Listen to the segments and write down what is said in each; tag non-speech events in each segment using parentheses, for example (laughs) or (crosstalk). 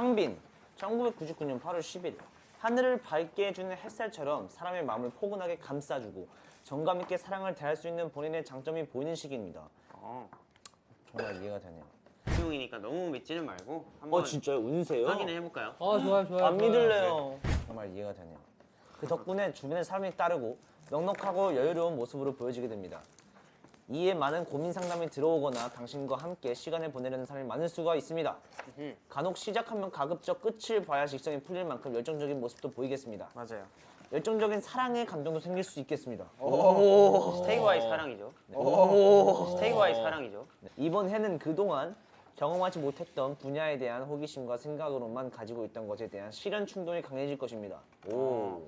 상빈 1999년 8월 10일 하늘을 밝게 해주는 햇살처럼 사람의 마음을 포근하게 감싸주고 정감 있게 사랑을 대할 수 있는 본인의 장점이 보이는 시기입니다. 어, 정말 이해가 되네요. 수용이니까 너무 믿지는 말고 한번 어 진짜요? 운세요? 확인해 해볼까요? 어 좋아요 좋아요. 안. 믿을래요. 정말 이해가 되네요. 그 덕분에 주변의 사람이 따르고 넉넉하고 여유로운 모습으로 보여지게 됩니다. 이에 많은 고민 상담이 들어오거나 당신과 함께 시간을 보내려는 사람이 많을 수가 있습니다. 음흠. 간혹 시작하면 가급적 끝을 봐야 직성이 풀릴 만큼 열정적인 모습도 보이겠습니다. 맞아요. 열정적인 사랑의 감정도 생길 수 있겠습니다. 스테이와의 사랑이죠. 스테이와의 사랑이죠. 네, 이번 해는 그동안 경험하지 못했던 분야에 대한 호기심과 생각으로만 가지고 있던 것에 대한 실현 충동이 강해질 것입니다. 오,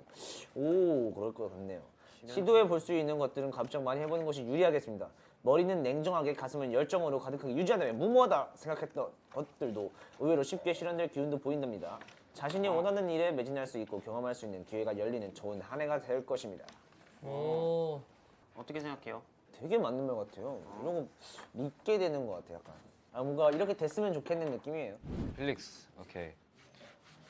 오, 그럴 것 같네요. 시도해 볼 수 있는 것들은 가급적 많이 해보는 것이 유리하겠습니다. 머리는 냉정하게 가슴은 열정으로 가득하게 유지한다면 무모하다 생각했던 것들도 의외로 쉽게 실현될 기운도 보인답니다. 자신이 원하는 일에 매진할 수 있고 경험할 수 있는 기회가 열리는 좋은 한 해가 될 것입니다. 오. 어떻게 생각해요? 되게 맞는 말 같아요. 이런 거 믿게 되는 것 같아요. 약간. 아, 뭔가 이렇게 됐으면 좋겠는 느낌이에요. 필릭스 오케이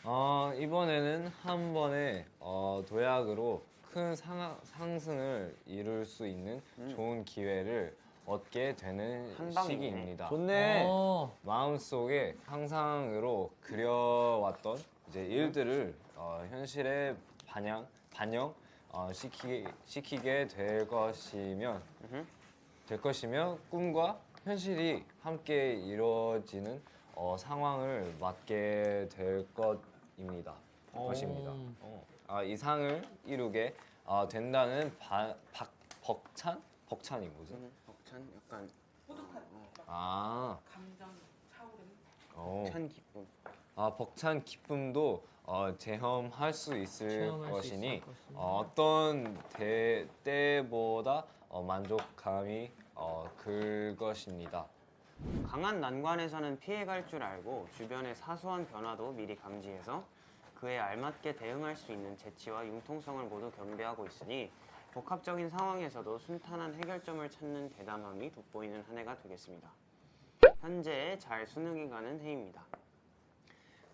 어, 이번에는 한 번에 어, 도약으로 큰 상, 상승을 이룰 수 있는 좋은 기회를 얻게 되는. 시기입니다 좋네. 어. 마음속에 상상으로 그려왔던 이제 일들을 어, 현실에 반영 반영 어, 시키, 시키게 될 것이면. 될 것이며 꿈과 현실이 함께 이루어지는 어, 상황을 맞게 될 것입니다. 것입니다. 어. 아, 이 상을 이루게 어, 된다는 바, 박, 벅찬 벅찬이 뭐지? 음, 벅찬 약간 아 어. 찬 기쁨. 아 벅찬 기쁨도 어, 체험할 수 있을 체험할 수 것이니 있을 것이니. 어, 어떤 대, 때보다 어, 만족감이 어, 클 것입니다. 강한 난관에서는 피해갈 줄 알고 주변의 사소한 변화도 미리 감지해서 그에 알맞게 대응할 수 있는 재치와 융통성을 모두 겸비하고 있으니 복합적인 상황에서도 순탄한 해결점을 찾는 대담함이 돋보이는 한 해가 되겠습니다. 현재 잘 수능이 가는 해입니다.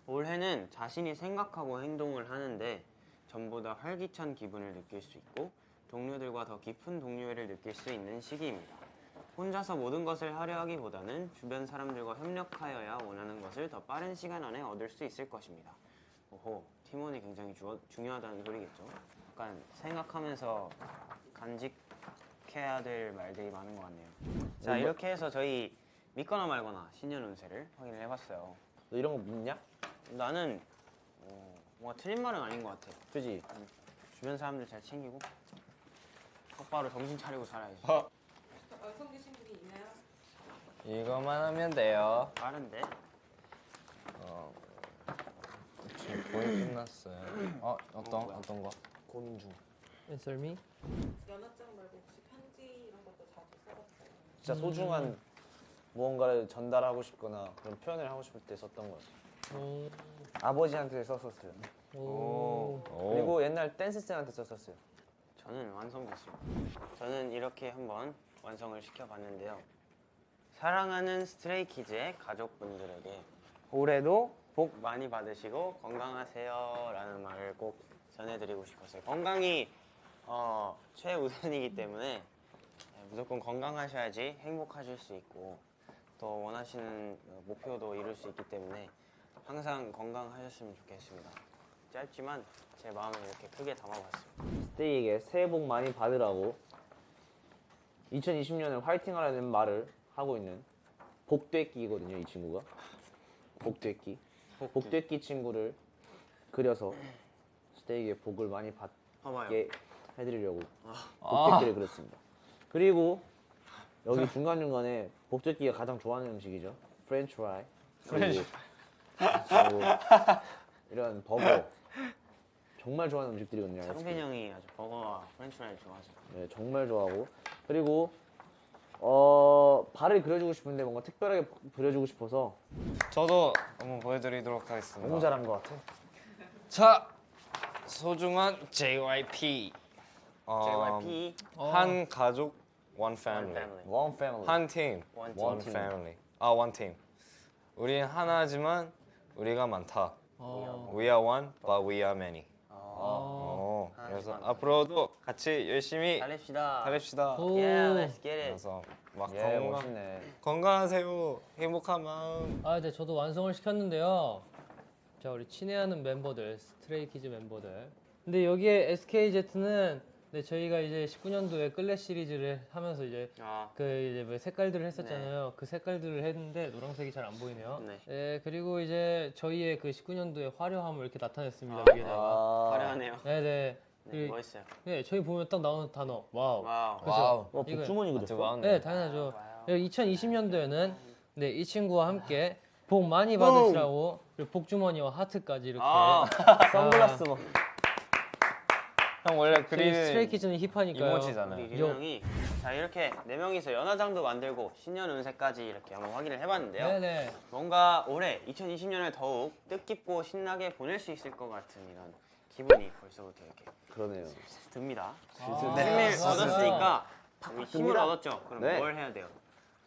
올해는 자신이 생각하고 행동을 하는데 전보다 활기찬 기분을 느낄 수 있고 동료들과 더 깊은 동료애를 느낄 수 있는 시기입니다. 혼자서 모든 것을 하려 하기보다는 주변 사람들과 협력하여야 원하는 것을 더 빠른 시간 안에 얻을 수 있을 것입니다. 오호, 팀원이 굉장히 주, 중요하다는 소리겠죠. 약간 생각하면서 간직해야 될 말들이 많은 것 같네요. 자, 이렇게 해서 저희 믿거나 말거나 신년 운세를 확인을 해봤어요. 너 이런 거 믿냐? 나는 어, 뭔가 틀린 말은 아닌 것 같아. 그지? 주변 사람들 잘 챙기고 똑바로 정신 차리고 살아야지. 완성되신 분이 있나요? 이거만 하면 돼요. 빠른데? 어, 지금 거의 끝났어요. 어 어떤? 어떤 거? 고민 중. Answer me. 연하장 말고 혹시 편지 이런 것도 자주 써봤어요? 진짜 소중한 무언가를 전달하고 싶거나 그런 표현을 하고 싶을 때 썼던 거였어요. 오. 아버지한테 썼었어요. 오. 오. 그리고 옛날 댄스 쌤한테 썼었어요. 저는 완성됐습니다. 저는 이렇게 한번 완성을 시켜봤는데요. 사랑하는 스트레이키즈의 가족분들에게 올해도 복 많이 받으시고 건강하세요 라는 말을 꼭 전해드리고 싶었어요. 건강이 어, 최우선이기 때문에 네, 무조건 건강하셔야지 행복하실 수 있고 또 원하시는 어, 목표도 이룰 수 있기 때문에 항상 건강하셨으면 좋겠습니다. 짧지만 제 마음을 이렇게 크게 담아봤습니다. 스테이에게 새해 복 많이 받으라고 2020년을 화이팅 하라는 말을 하고 있는 복되끼거든요, 이 친구가. 복되끼. 복되끼 친구를 그려서 스테이에게 복을 많이 봐봐요. 받게 해드리려고 복되끼를 그렸습니다. 그리고 여기 중간 중간에 복되끼가 가장 좋아하는 음식이죠. French fry. 그리고 그리고 (laughs) 이런 버거. 정말 좋아하는 음식들이거든요. 창빈 형이 아주 버거와 French fry를 좋아하죠. 네, 정말 좋아하고 그리고 어 발을 그려주고 싶은데 뭔가 특별하게 그려주고 싶어서 저도 한번 보여드리도록 하겠습니다. 너무 잘한 것 같아. 자 소중한 JYP. 어, JYP 한 가족 one family. One family. 한팀 One one team. family. 아 one team. 우린 하나지만 우리가 많다. 어. We are one, but we are many. 어. 어, 그래서 앞으로도 같이 열심히 달립시다. 달립시다. 오. Yeah, let's get it. 그래서 막 예, 건강, 멋있네. 건강하세요. 행복한 마음. 아, 네, 저도 완성을 시켰는데요. 자, 우리 친애하는 멤버들, 스트레이키즈 멤버들. 근데 여기에 SKZ는 네, 저희가 이제 19년도에 Clé 시리즈를 하면서 이제 아, 그 이제 뭐 색깔들을 했었잖아요. 그 색깔들을 했는데 노란색이 잘 안 보이네요. 네. 네, 그리고 이제 저희의 그 19년도의 화려함을 이렇게 나타냈습니다. 아, 위에다가. 아, 화려하네요. 네, 네. 네, 그- 멋있어요. 네, 저희 보면 딱 나오는 단어. wow. wow. 그죠? wow. 어, 이거- 복주머니 그렸어. wow. 네, 당연하죠. wow. 2020년도에는 네, 이 친구와 함께 복 많이 받으시라고 복주머니와 하트까지 이렇게 아, (laughs) 선글라스 뭐. 형 원래 그리는 스트레이키즈는 힙하니까요. 이모지잖아요. 우리 류 형이 자 이렇게 네 명이서 연화장도 만들고 신년 운세까지 이렇게 한번 확인을 해봤는데요. 네네. 뭔가 올해 2020년을 더욱 뜻깊고 신나게 보낼 수 있을 것 같은 이런 기분이 벌써부터 이렇게 그러네요. 듭니다. 아, 힘을 좋아, 좋아. 얻었으니까 우리 힘을. 얻었죠. 그럼 네. 뭘 해야 돼요?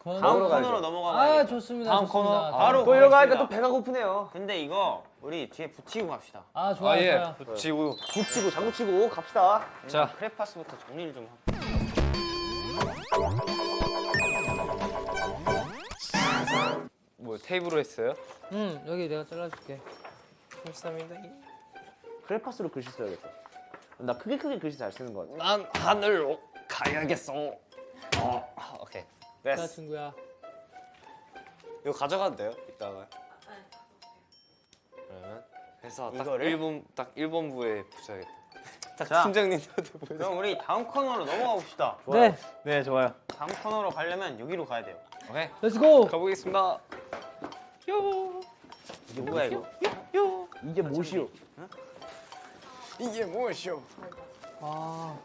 코너- 다음 코너로 코너로 가야죠. 넘어가 아. 좋습니다. 다음 좋습니다. 코너 자, 바로 또 이러고 하니까. 또 배가 고프네요. 근데 이거 우리 뒤에 붙이고 갑시다. 아 좋아요. 아 예. 좋아요. 붙이고. 붙이고 장구 치고 갑시다. 자. 크레파스부터 정리를 좀 하고. 뭐 테이프로 했어요? 음 여기 내가 잘라줄게. 감사합니다. 크레파스로 글씨 써야겠다. 나 크게 크게 글씨 잘 쓰는 것 같아. 난 하늘로 가야겠어. 어, 됐어. 친구야. 이거 가져가도 돼요? 이따가. 그러면 해서 딱 이거를? 1번 딱 1번부에 붙여야겠다. (laughs) 딱 자. 팀장님한테 보여. 그럼 우리 다음 코너로 넘어가 봅시다. 네. 네, 좋아요. 다음 코너로 가려면 여기로 가야 돼요. 오케이. Let's go. 가보겠습니다. 이게 뭐야 이거? 이게 무엇이오? 이게 무엇이오? 아